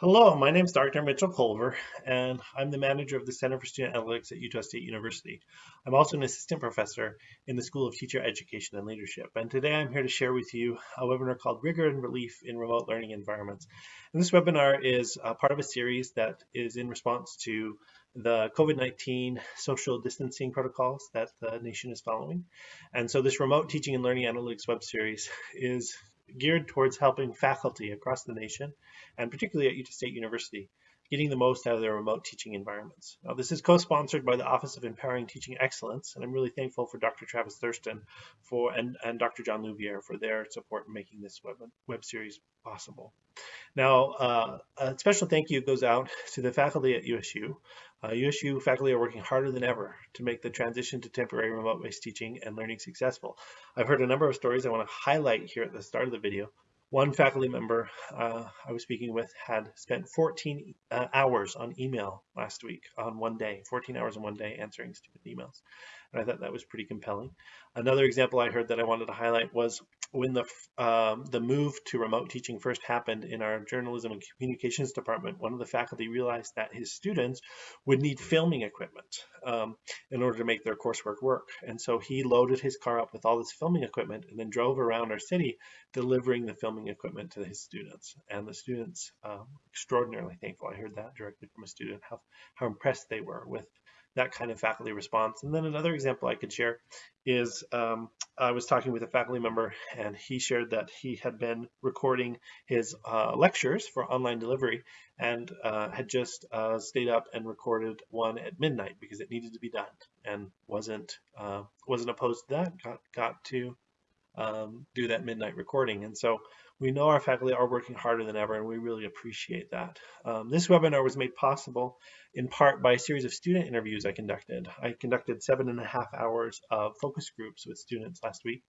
Hello, my name is Dr. Mitchell Colver, and I'm the manager of the Center for Student Analytics at Utah State University. I'm also an assistant professor in the School of Teacher Education and Leadership. And today I'm here to share with you a webinar called Rigor and Relief in Remote Learning Environments. And this webinar is part of a series that is in response to the COVID-19 social distancing protocols that the nation is following. And so this remote teaching and learning analytics web series is geared towards helping faculty across the nation, and particularly at Utah State University, getting the most out of their remote teaching environments. Now, this is co-sponsored by the Office of Empowering Teaching Excellence, and I'm really thankful for Dr. Travis Thurston for and, and Dr. John Louviere for their support in making this web, web series possible. Now, uh, a special thank you goes out to the faculty at USU. Uh, USU faculty are working harder than ever to make the transition to temporary remote-based teaching and learning successful. I've heard a number of stories I want to highlight here at the start of the video. One faculty member uh, I was speaking with had spent 14 uh, hours on email last week on one day, 14 hours in one day answering student emails. And I thought that was pretty compelling. Another example I heard that I wanted to highlight was when the um, the move to remote teaching first happened in our journalism and communications department, one of the faculty realized that his students would need filming equipment um, in order to make their coursework work. And so he loaded his car up with all this filming equipment and then drove around our city delivering the filming equipment to his students. And the students um, extraordinarily thankful. I heard that directly from a student, how, how impressed they were with that kind of faculty response. And then another example I could share is um, I was talking with a faculty member and he shared that he had been recording his uh, lectures for online delivery and uh, had just uh, stayed up and recorded one at midnight because it needed to be done and wasn't uh, wasn't opposed to that, got, got to um, do that midnight recording. And so we know our faculty are working harder than ever, and we really appreciate that. Um, this webinar was made possible in part by a series of student interviews I conducted. I conducted seven and a half hours of focus groups with students last week,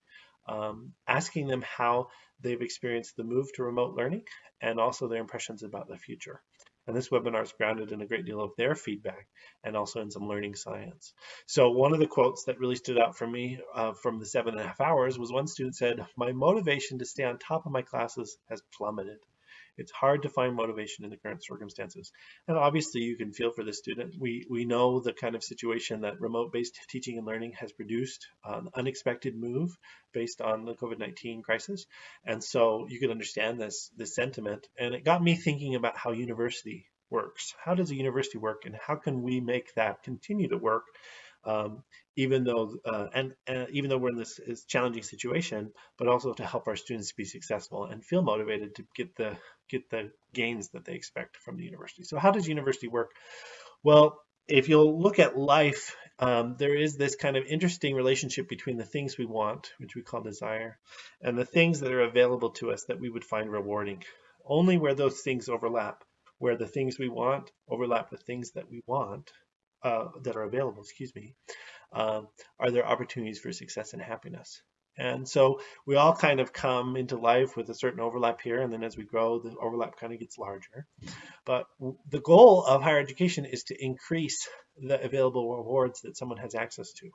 um, asking them how they've experienced the move to remote learning and also their impressions about the future. And this webinar is grounded in a great deal of their feedback and also in some learning science. So one of the quotes that really stood out for me uh, from the seven and a half hours was one student said, my motivation to stay on top of my classes has plummeted. It's hard to find motivation in the current circumstances. And obviously you can feel for the student. We, we know the kind of situation that remote-based teaching and learning has produced, an unexpected move based on the COVID-19 crisis. And so you can understand this, this sentiment. And it got me thinking about how university works. How does a university work and how can we make that continue to work um, even though uh, and, even though we're in this, this, challenging situation, but also to help our students be successful and feel motivated to get the get the gains that they expect from the university. So how does university work? Well, if you'll look at life, um, there is this kind of interesting relationship between the things we want, which we call desire, and the things that are available to us that we would find rewarding. Only where those things overlap, where the things we want overlap with things that we want, uh, that are available, excuse me, uh, are there opportunities for success and happiness? And so we all kind of come into life with a certain overlap here, and then as we grow, the overlap kind of gets larger. But the goal of higher education is to increase the available rewards that someone has access to.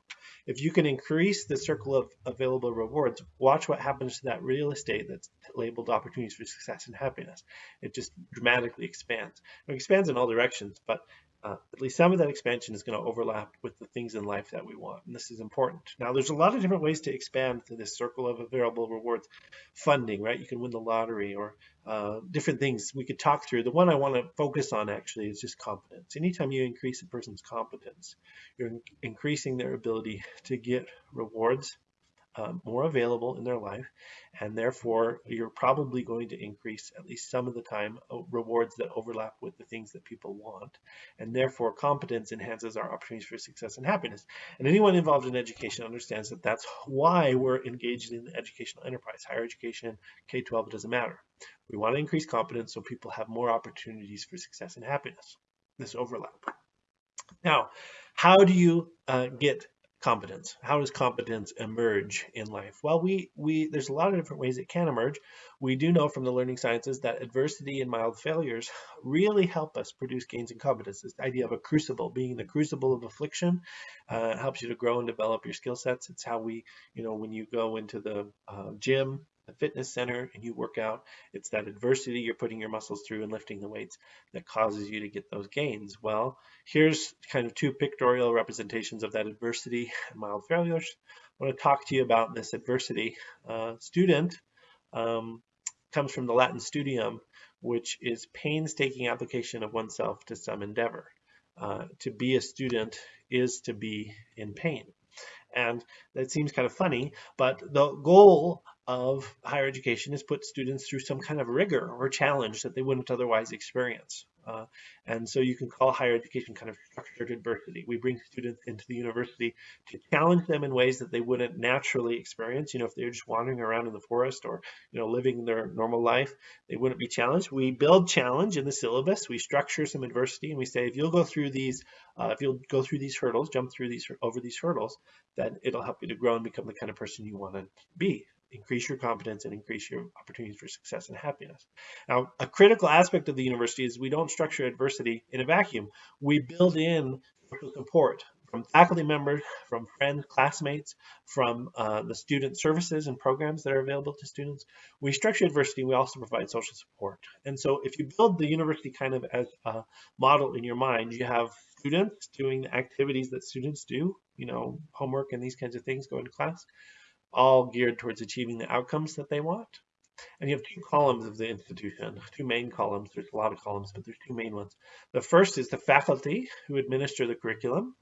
If you can increase the circle of available rewards, watch what happens to that real estate that's labeled opportunities for success and happiness. It just dramatically expands. It expands in all directions, but uh, at least some of that expansion is going to overlap with the things in life that we want. And this is important. Now, there's a lot of different ways to expand to this circle of available rewards. Funding, right? You can win the lottery or uh, different things we could talk through. The one I want to focus on actually is just competence. Anytime you increase a person's competence, you're increasing their ability to get rewards um, more available in their life and therefore you're probably going to increase at least some of the time uh, rewards that overlap with the things that people want and therefore competence enhances our opportunities for success and happiness. And anyone involved in education understands that that's why we're engaged in the educational enterprise. Higher education K-12 it doesn't matter. We want to increase competence so people have more opportunities for success and happiness. This overlap. Now how do you uh, get competence. How does competence emerge in life? Well, we, we there's a lot of different ways it can emerge. We do know from the learning sciences that adversity and mild failures really help us produce gains in competence. This idea of a crucible, being the crucible of affliction, uh, helps you to grow and develop your skill sets. It's how we, you know, when you go into the uh, gym the fitness center and you work out, it's that adversity you're putting your muscles through and lifting the weights that causes you to get those gains. Well, here's kind of two pictorial representations of that adversity and mild failures. I want to talk to you about this adversity. Uh, student um, comes from the Latin studium, which is painstaking application of oneself to some endeavor. Uh, to be a student is to be in pain. And that seems kind of funny, but the goal of higher education is put students through some kind of rigor or challenge that they wouldn't otherwise experience. Uh, and so you can call higher education kind of structured adversity. We bring students into the university to challenge them in ways that they wouldn't naturally experience. You know, if they're just wandering around in the forest or, you know, living their normal life, they wouldn't be challenged. We build challenge in the syllabus. We structure some adversity and we say, if you'll go through these, uh, if you'll go through these hurdles, jump through these, over these hurdles, then it'll help you to grow and become the kind of person you want to be increase your competence and increase your opportunities for success and happiness. Now, a critical aspect of the university is we don't structure adversity in a vacuum. We build in support from faculty members, from friends, classmates, from uh, the student services and programs that are available to students. We structure adversity, we also provide social support. And so if you build the university kind of as a model in your mind, you have students doing the activities that students do, you know, homework and these kinds of things, going to class all geared towards achieving the outcomes that they want. And you have two columns of the institution, two main columns. There's a lot of columns, but there's two main ones. The first is the faculty who administer the curriculum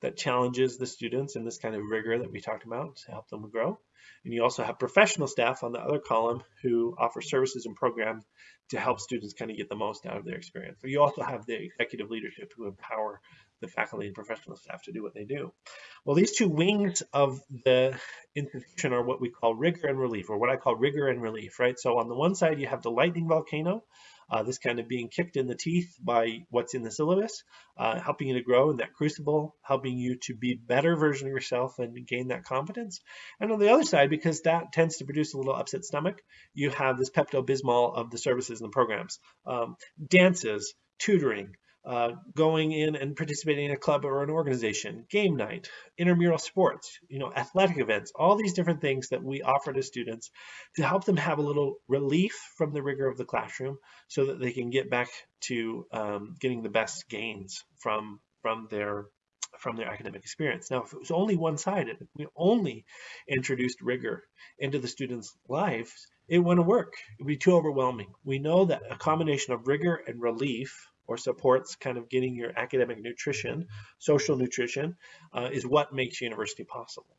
that challenges the students in this kind of rigor that we talked about to help them grow. And you also have professional staff on the other column who offer services and programs to help students kind of get the most out of their experience. So you also have the executive leadership who empower the faculty and professional staff to do what they do. Well, these two wings of the institution are what we call rigor and relief, or what I call rigor and relief, right? So on the one side, you have the lightning volcano, uh, this kind of being kicked in the teeth by what's in the syllabus, uh, helping you to grow in that crucible, helping you to be better version of yourself and gain that confidence. And on the other side, because that tends to produce a little upset stomach, you have this Pepto-Bismol of the services and the programs. Um, dances, tutoring, uh, going in and participating in a club or an organization, game night, intramural sports, you know, athletic events, all these different things that we offer to students to help them have a little relief from the rigor of the classroom so that they can get back to um, getting the best gains from, from their from their academic experience. Now, if it was only one-sided, if we only introduced rigor into the students' lives, it wouldn't work. It would be too overwhelming. We know that a combination of rigor and relief or supports kind of getting your academic nutrition, social nutrition, uh, is what makes university possible.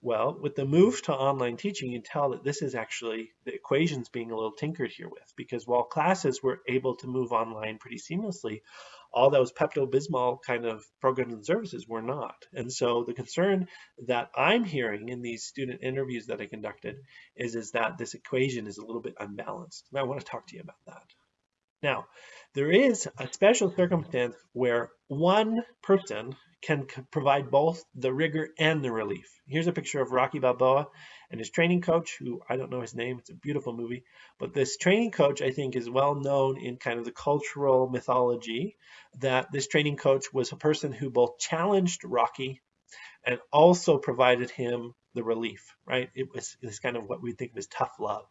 Well, with the move to online teaching, you can tell that this is actually the equations being a little tinkered here with, because while classes were able to move online pretty seamlessly, all those Pepto-Bismol kind of programs and services were not. And so the concern that I'm hearing in these student interviews that I conducted is, is that this equation is a little bit unbalanced. And I want to talk to you about that. Now, there is a special circumstance where one person can provide both the rigor and the relief. Here's a picture of Rocky Balboa and his training coach, who I don't know his name, it's a beautiful movie, but this training coach I think is well known in kind of the cultural mythology that this training coach was a person who both challenged Rocky and also provided him the relief, right? It was kind of what we think of as tough love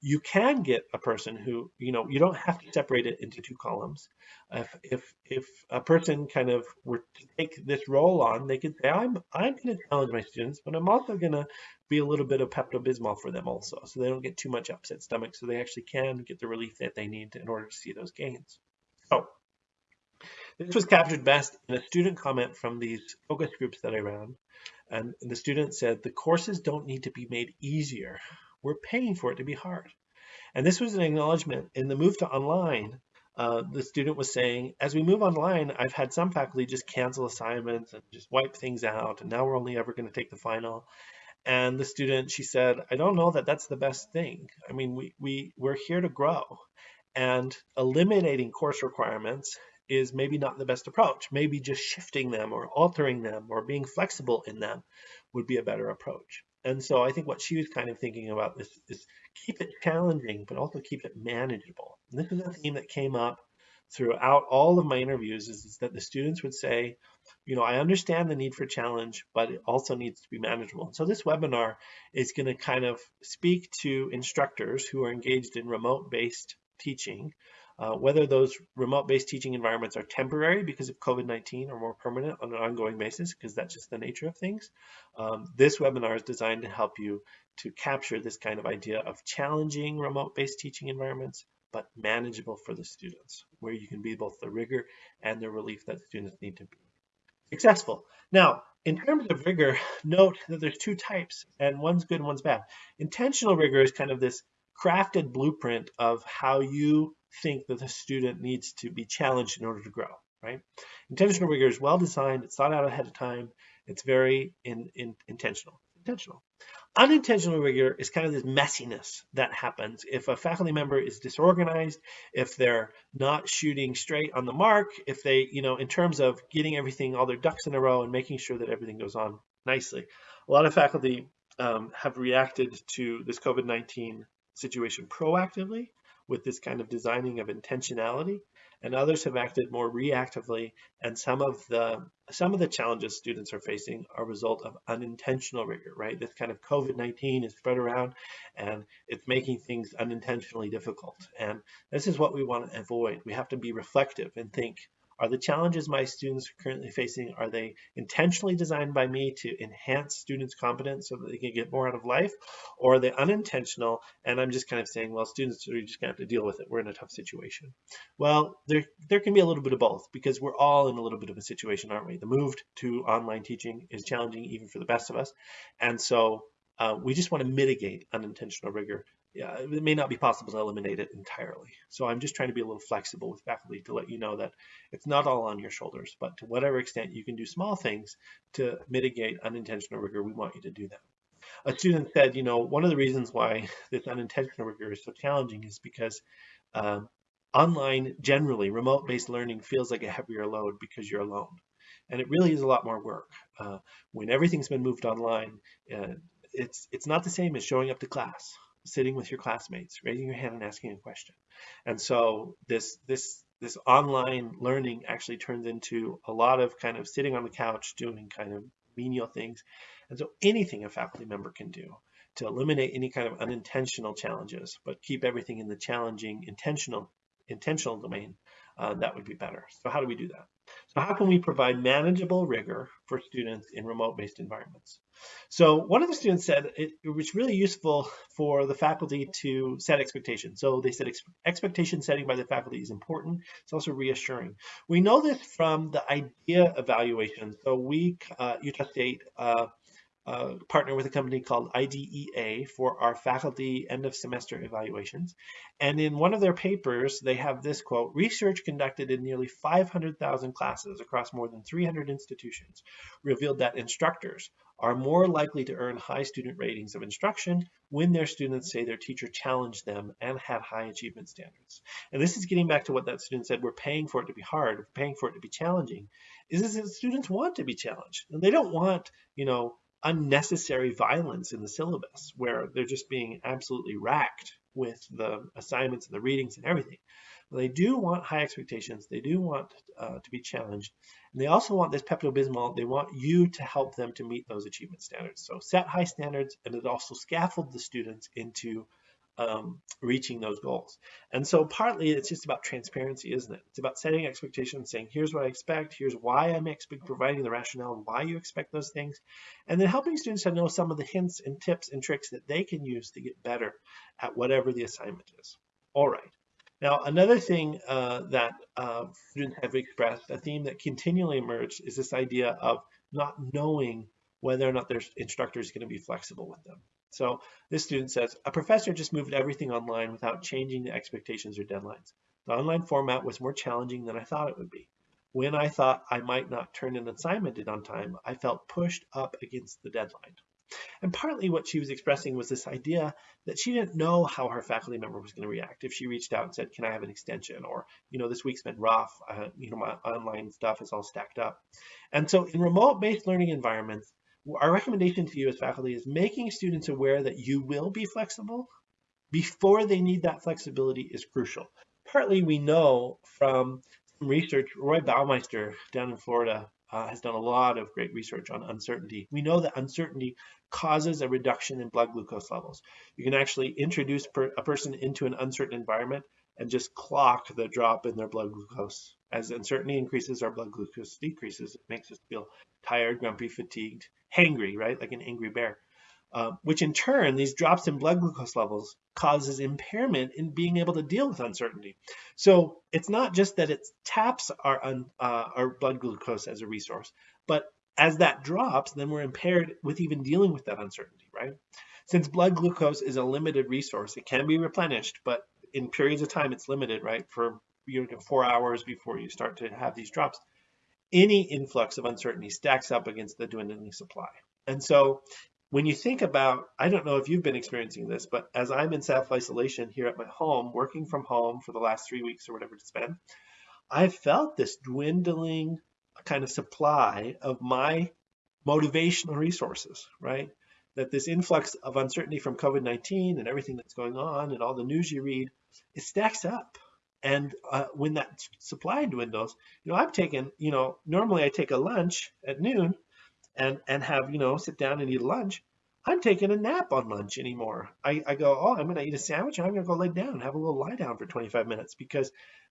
you can get a person who, you know, you don't have to separate it into two columns. If if if a person kind of were to take this role on, they could say, I'm I'm going to challenge my students, but I'm also going to be a little bit of Pepto-Bismol for them also, so they don't get too much upset stomach, so they actually can get the relief that they need in order to see those gains. So this was captured best in a student comment from these focus groups that I ran. And the student said, the courses don't need to be made easier. We're paying for it to be hard. And this was an acknowledgement in the move to online. Uh, the student was saying, as we move online, I've had some faculty just cancel assignments and just wipe things out. And now we're only ever going to take the final. And the student, she said, I don't know that that's the best thing. I mean, we, we, we're here to grow. And eliminating course requirements is maybe not the best approach. Maybe just shifting them or altering them or being flexible in them would be a better approach. And so I think what she was kind of thinking about is, is keep it challenging, but also keep it manageable. And this is a theme that came up throughout all of my interviews is, is that the students would say, you know, I understand the need for challenge, but it also needs to be manageable. So this webinar is going to kind of speak to instructors who are engaged in remote-based teaching, uh, whether those remote-based teaching environments are temporary because of COVID-19 or more permanent on an ongoing basis, because that's just the nature of things. Um, this webinar is designed to help you to capture this kind of idea of challenging remote-based teaching environments, but manageable for the students, where you can be both the rigor and the relief that students need to be successful. Now, in terms of rigor, note that there's two types, and one's good and one's bad. Intentional rigor is kind of this crafted blueprint of how you think that the student needs to be challenged in order to grow, right? Intentional rigor is well designed, it's thought out ahead of time, it's very in, in, intentional. Intentional. Unintentional rigor is kind of this messiness that happens if a faculty member is disorganized, if they're not shooting straight on the mark, if they, you know, in terms of getting everything, all their ducks in a row and making sure that everything goes on nicely. A lot of faculty um, have reacted to this COVID-19 situation proactively with this kind of designing of intentionality and others have acted more reactively and some of the some of the challenges students are facing are a result of unintentional rigor right? This kind of covid-19 is spread around and it's making things unintentionally difficult. And this is what we want to avoid. We have to be reflective and think are the challenges my students are currently facing, are they intentionally designed by me to enhance students' competence so that they can get more out of life? Or are they unintentional and I'm just kind of saying, well, students are just gonna have to deal with it. We're in a tough situation. Well, there, there can be a little bit of both because we're all in a little bit of a situation, aren't we? The move to online teaching is challenging even for the best of us. And so uh, we just want to mitigate unintentional rigor yeah, it may not be possible to eliminate it entirely. So I'm just trying to be a little flexible with faculty to let you know that it's not all on your shoulders, but to whatever extent you can do small things to mitigate unintentional rigor, we want you to do that. A student said, you know, one of the reasons why this unintentional rigor is so challenging is because um, online, generally, remote-based learning feels like a heavier load because you're alone. And it really is a lot more work. Uh, when everything's been moved online, uh, it's, it's not the same as showing up to class sitting with your classmates, raising your hand and asking a question. And so this this this online learning actually turns into a lot of kind of sitting on the couch doing kind of menial things. And so anything a faculty member can do to eliminate any kind of unintentional challenges, but keep everything in the challenging intentional intentional domain, uh, that would be better. So how do we do that? How can we provide manageable rigor for students in remote-based environments? So one of the students said it, it, was really useful for the faculty to set expectations. So they said ex expectation setting by the faculty is important. It's also reassuring. We know this from the IDEA evaluation. So we, uh, Utah State, uh, uh, partner with a company called IDEA for our faculty end of semester evaluations. And in one of their papers, they have this quote, research conducted in nearly 500,000 classes across more than 300 institutions revealed that instructors are more likely to earn high student ratings of instruction when their students say their teacher challenged them and had high achievement standards. And this is getting back to what that student said, we're paying for it to be hard, we're paying for it to be challenging, is that students want to be challenged. And they don't want, you know, unnecessary violence in the syllabus where they're just being absolutely racked with the assignments and the readings and everything. They do want high expectations. They do want uh, to be challenged. And they also want this Pepto-Bismol. They want you to help them to meet those achievement standards. So set high standards and it also scaffold the students into um, reaching those goals. And so partly it's just about transparency, isn't it? It's about setting expectations, saying, here's what I expect, here's why I'm providing the rationale and why you expect those things, and then helping students to know some of the hints and tips and tricks that they can use to get better at whatever the assignment is. All right. Now, another thing uh, that uh, students have expressed, a theme that continually emerged, is this idea of not knowing whether or not their instructor is going to be flexible with them. So this student says, a professor just moved everything online without changing the expectations or deadlines. The online format was more challenging than I thought it would be. When I thought I might not turn an assignment in on time, I felt pushed up against the deadline. And partly what she was expressing was this idea that she didn't know how her faculty member was going to react if she reached out and said, can I have an extension? Or, you know, this week's been rough. Uh, you know, my online stuff is all stacked up. And so in remote-based learning environments, our recommendation to you as faculty is making students aware that you will be flexible before they need that flexibility is crucial. Partly we know from some research, Roy Baumeister down in Florida uh, has done a lot of great research on uncertainty. We know that uncertainty causes a reduction in blood glucose levels. You can actually introduce per, a person into an uncertain environment and just clock the drop in their blood glucose. As uncertainty increases, our blood glucose decreases. It makes us feel tired, grumpy, fatigued, hangry, right? Like an angry bear. Uh, which in turn, these drops in blood glucose levels causes impairment in being able to deal with uncertainty. So it's not just that it taps our, uh, our blood glucose as a resource, but as that drops, then we're impaired with even dealing with that uncertainty, right? Since blood glucose is a limited resource, it can be replenished, but in periods of time it's limited, right? For you know, four hours before you start to have these drops. Any influx of uncertainty stacks up against the dwindling supply. And so when you think about, I don't know if you've been experiencing this, but as I'm in self-isolation here at my home, working from home for the last three weeks or whatever it's been, I've felt this dwindling kind of supply of my motivational resources, right? That this influx of uncertainty from COVID-19 and everything that's going on and all the news you read, it stacks up. And uh, when that supply dwindles, you know, I've taken, you know, normally I take a lunch at noon and and have you know sit down and eat lunch. I'm taking a nap on lunch anymore. I, I go oh i'm going to eat a sandwich. And i'm going to go lay down have a little lie down for 25 minutes because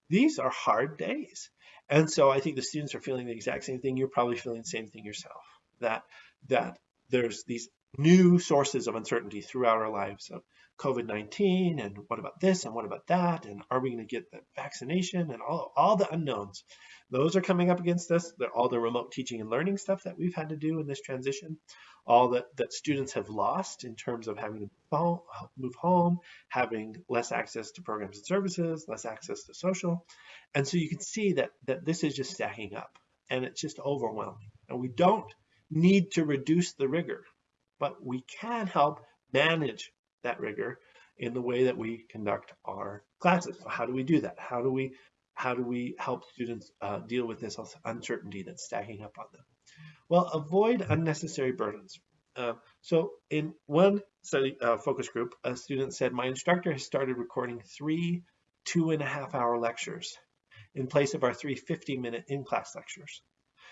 these are hard days. And so i think the students are feeling the exact same thing. You're probably feeling the same thing yourself that that there's these new sources of uncertainty throughout our lives of COVID-19 and what about this and what about that and are we going to get the vaccination and all, all the unknowns. Those are coming up against us. They're all the remote teaching and learning stuff that we've had to do in this transition, all that, that students have lost in terms of having to move home, having less access to programs and services, less access to social. And so you can see that, that this is just stacking up and it's just overwhelming. And we don't need to reduce the rigor, but we can help manage that rigor in the way that we conduct our classes. So how do we do that? How do we how do we help students uh, deal with this uncertainty that's stacking up on them? Well, avoid unnecessary burdens. Uh, so in one study uh, focus group, a student said, my instructor has started recording three two and a half hour lectures in place of our three 50 minute in-class lectures.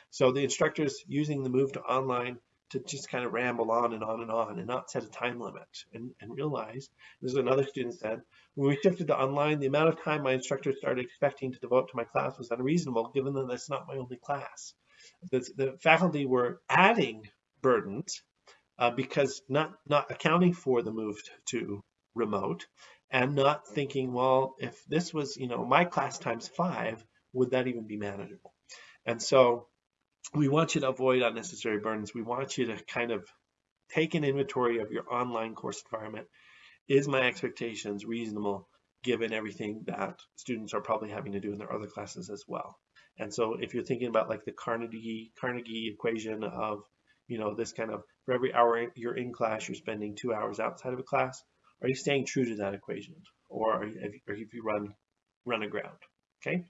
So the instructor's using the move to online to just kind of ramble on and on and on and not set a time limit and, and realize, as another student said, when we shifted to online, the amount of time my instructor started expecting to devote to my class was unreasonable, given that that's not my only class. The, the faculty were adding burdens uh, because not, not accounting for the move to remote and not thinking, well, if this was, you know, my class times five, would that even be manageable? And so we want you to avoid unnecessary burdens. We want you to kind of take an inventory of your online course environment. Is my expectations reasonable given everything that students are probably having to do in their other classes as well? And so if you're thinking about like the Carnegie Carnegie equation of, you know, this kind of for every hour you're in class, you're spending two hours outside of a class, are you staying true to that equation? Or are you, if you run run aground, okay?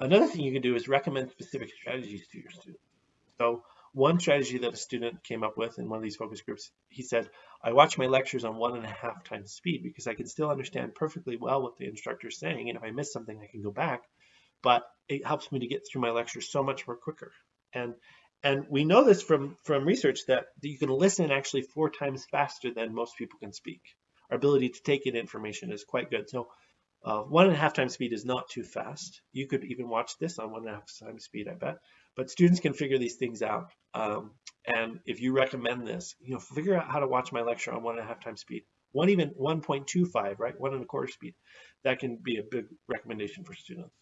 Another thing you can do is recommend specific strategies to your students. So one strategy that a student came up with in one of these focus groups, he said, I watch my lectures on one and a half times speed because I can still understand perfectly well what the instructor is saying. And if I miss something, I can go back, but it helps me to get through my lectures so much more quicker. And and we know this from, from research that you can listen actually four times faster than most people can speak. Our ability to take in information is quite good. So uh, one and a half times speed is not too fast. You could even watch this on one and a half times speed, I bet. But students can figure these things out. Um, and if you recommend this, you know, figure out how to watch my lecture on one and a half times speed. One even 1.25, right? One and a quarter speed. That can be a big recommendation for students.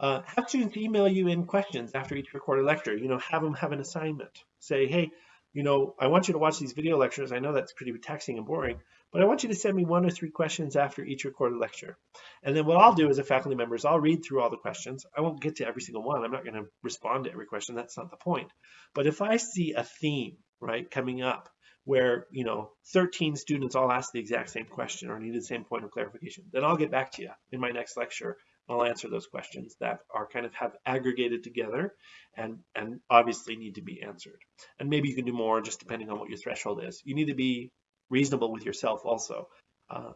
Uh, have students email you in questions after each recorded lecture. You know, have them have an assignment. Say, hey, you know, I want you to watch these video lectures. I know that's pretty taxing and boring, but I want you to send me one or three questions after each recorded lecture. And then what I'll do as a faculty member is I'll read through all the questions. I won't get to every single one. I'm not going to respond to every question. That's not the point. But if I see a theme, right, coming up where, you know, 13 students all ask the exact same question or need the same point of clarification, then I'll get back to you in my next lecture I'll answer those questions that are kind of have aggregated together and, and obviously need to be answered. And maybe you can do more just depending on what your threshold is. You need to be reasonable with yourself also. Uh,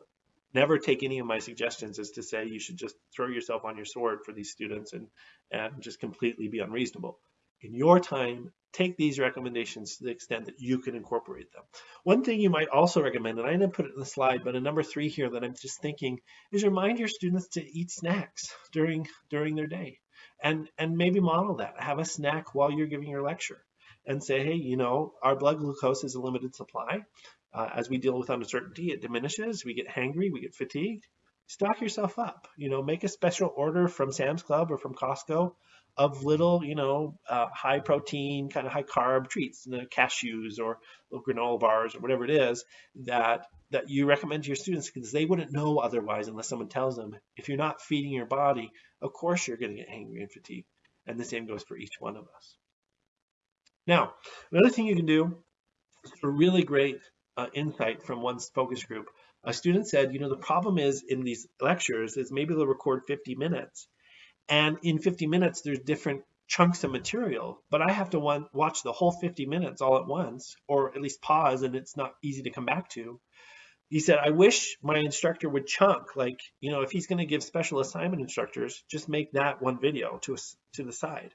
never take any of my suggestions as to say you should just throw yourself on your sword for these students and, and just completely be unreasonable. in your time, take these recommendations to the extent that you can incorporate them. One thing you might also recommend, and I didn't put it in the slide, but a number three here that I'm just thinking is remind your students to eat snacks during during their day and and maybe model that have a snack while you're giving your lecture and say hey you know our blood glucose is a limited supply uh, as we deal with uncertainty it diminishes we get hangry we get fatigued stock yourself up you know make a special order from sam's club or from costco of little, you know, uh, high protein, kind of high carb treats, you know, cashews or little granola bars or whatever it is that that you recommend to your students because they wouldn't know otherwise unless someone tells them. If you're not feeding your body, of course you're going to get angry and fatigued. And the same goes for each one of us. Now, another thing you can do, a really great uh, insight from one focus group. A student said, you know, the problem is in these lectures is maybe they'll record 50 minutes and in 50 minutes, there's different chunks of material, but I have to watch the whole 50 minutes all at once, or at least pause, and it's not easy to come back to. He said, I wish my instructor would chunk, like, you know, if he's going to give special assignment instructors, just make that one video to, to the side.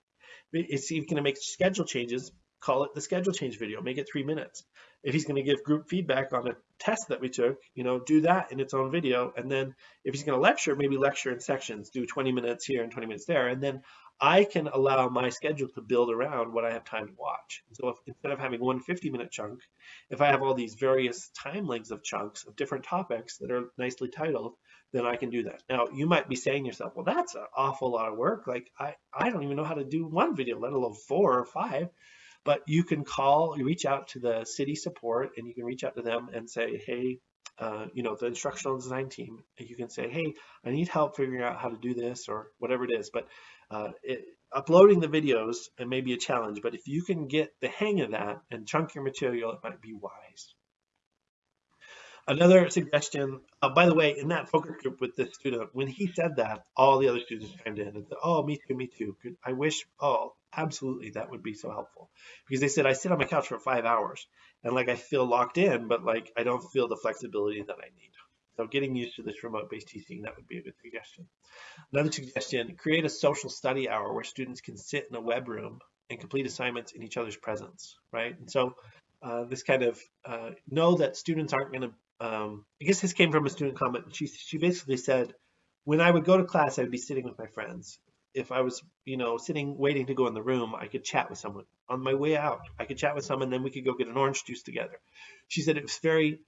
If he's going to make schedule changes, call it the schedule change video, make it three minutes. If he's going to give group feedback on a test that we took, you know, do that in its own video. And then if he's going to lecture, maybe lecture in sections, do 20 minutes here and 20 minutes there. And then I can allow my schedule to build around what I have time to watch. So if, instead of having one 50 minute chunk, if I have all these various time lengths of chunks of different topics that are nicely titled, then I can do that. Now you might be saying to yourself, well, that's an awful lot of work. Like I, I don't even know how to do one video, let alone four or five. But you can call, you reach out to the CIDI support and you can reach out to them and say, hey, uh, you know, the instructional design team, you can say, hey, I need help figuring out how to do this or whatever it is. But uh, it, uploading the videos it may be a challenge, but if you can get the hang of that and chunk your material, it might be wise. Another suggestion, uh, by the way, in that focus group with this student, when he said that, all the other students chimed in and said, oh, me too, me too. I wish, oh, absolutely, that would be so helpful. Because they said, I sit on my couch for five hours and like I feel locked in, but like I don't feel the flexibility that I need. So getting used to this remote-based teaching, that would be a good suggestion. Another suggestion, create a social study hour where students can sit in a web room and complete assignments in each other's presence, right? And so uh, this kind of uh, know that students aren't going to um, I guess this came from a student comment. She she basically said, when I would go to class, I'd be sitting with my friends. If I was, you know, sitting waiting to go in the room, I could chat with someone. On my way out, I could chat with someone, then we could go get an orange juice together. She said it was very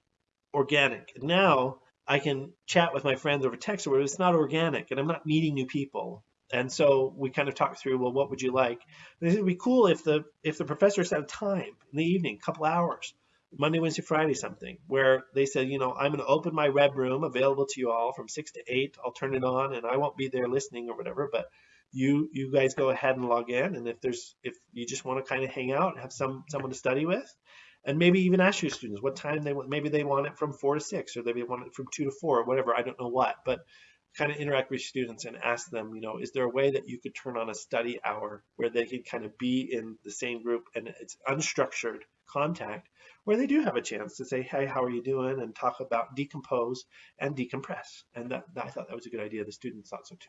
organic. Now I can chat with my friends over text, where it's not organic, and I'm not meeting new people. And so we kind of talked through, well, what would you like? And it would be cool if the if the professor set a time in the evening, a couple hours, Monday, Wednesday, Friday something where they said, you know, I'm going to open my web room available to you all from six to eight. I'll turn it on and I won't be there listening or whatever, but you you guys go ahead and log in. And if there's if you just want to kind of hang out have some someone to study with, and maybe even ask your students what time they want. Maybe they want it from four to six, or they want it from two to four, or whatever. I don't know what, but kind of interact with students and ask them, you know, is there a way that you could turn on a study hour where they could kind of be in the same group and it's unstructured contact where they do have a chance to say, hey, how are you doing? And talk about decompose and decompress. And that, I thought that was a good idea. The students thought so too.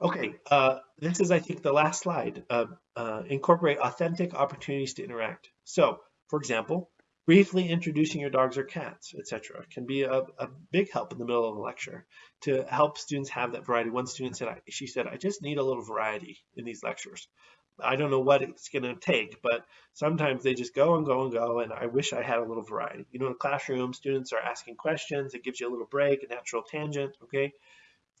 Okay, uh, this is, I think, the last slide. Uh, uh, incorporate authentic opportunities to interact. So, for example, briefly introducing your dogs or cats, etc., can be a, a, big help in the middle of a lecture to help students have that variety. One student said, she said, I just need a little variety in these lectures. I don't know what it's going to take, but sometimes they just go and go and go, and I wish I had a little variety. You know, in a classroom, students are asking questions. It gives you a little break, a natural tangent, okay?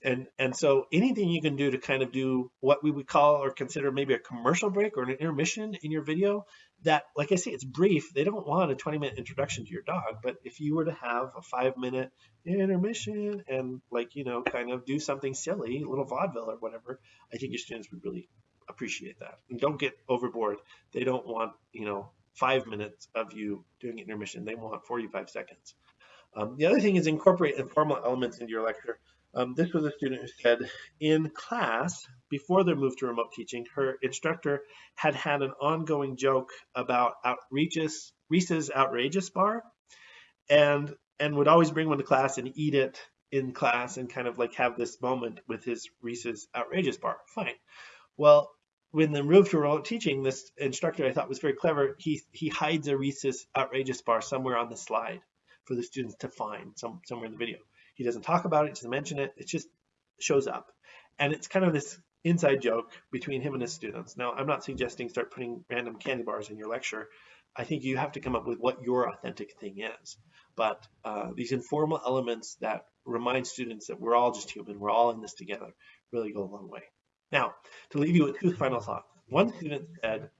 And, and so anything you can do to kind of do what we would call or consider maybe a commercial break or an intermission in your video that, like I say, it's brief. They don't want a 20 minute introduction to your dog, but if you were to have a five minute intermission and like, you know, kind of do something silly, a little vaudeville or whatever, I think your students would really appreciate that. And don't get overboard. They don't want, you know, five minutes of you doing intermission. They want 45 seconds. Um, the other thing is incorporate informal elements into your lecture. Um, this was a student who said in class, before their move to remote teaching, her instructor had had an ongoing joke about outrageous, Reese's outrageous bar and, and would always bring one to class and eat it in class and kind of like have this moment with his Reese's outrageous bar. Fine. Well, when the move to remote teaching, this instructor I thought was very clever. He he hides a Reese's outrageous bar somewhere on the slide for the students to find some, somewhere in the video. He doesn't talk about it, doesn't mention it. It just shows up, and it's kind of this inside joke between him and his students. Now, I'm not suggesting start putting random candy bars in your lecture. I think you have to come up with what your authentic thing is. But uh, these informal elements that remind students that we're all just human, we're all in this together, really go a long way. Now, to leave you with two final thoughts. One student said,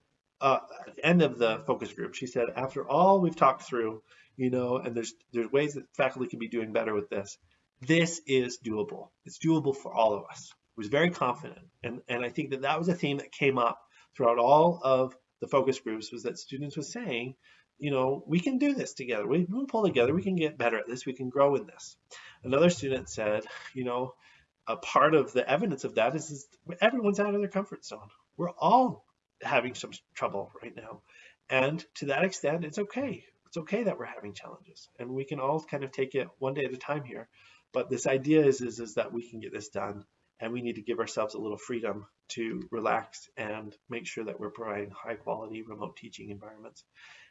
uh, at the end of the focus group, she said, after all we've talked through, you know, and there's there's ways that faculty can be doing better with this. This is doable. It's doable for all of us. I was very confident, and and I think that that was a theme that came up throughout all of the focus groups was that students were saying, you know, we can do this together. We can pull together. We can get better at this. We can grow in this. Another student said, you know, a part of the evidence of that is, is everyone's out of their comfort zone. We're all having some trouble right now. And to that extent, it's okay. It's okay that we're having challenges and we can all kind of take it one day at a time here. But this idea is, is, is that we can get this done and we need to give ourselves a little freedom to relax and make sure that we're providing high quality remote teaching environments.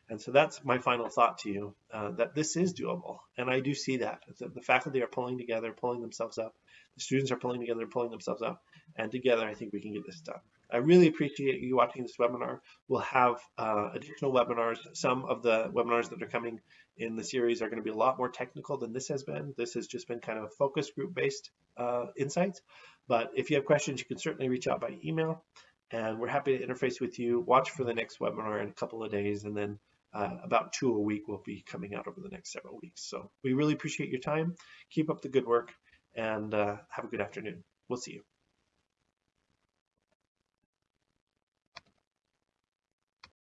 And so that's my final thought to you, uh, that this is doable. And I do see that. The faculty are pulling together, pulling themselves up. The students are pulling together, pulling themselves up. And together, I think we can get this done. I really appreciate you watching this webinar. We'll have uh, additional webinars. Some of the webinars that are coming in the series are going to be a lot more technical than this has been. This has just been kind of a focus group based uh, insights. But if you have questions, you can certainly reach out by email. And we're happy to interface with you. Watch for the next webinar in a couple of days, and then uh, about two a week will be coming out over the next several weeks. So we really appreciate your time. Keep up the good work, and uh, have a good afternoon. We'll see you.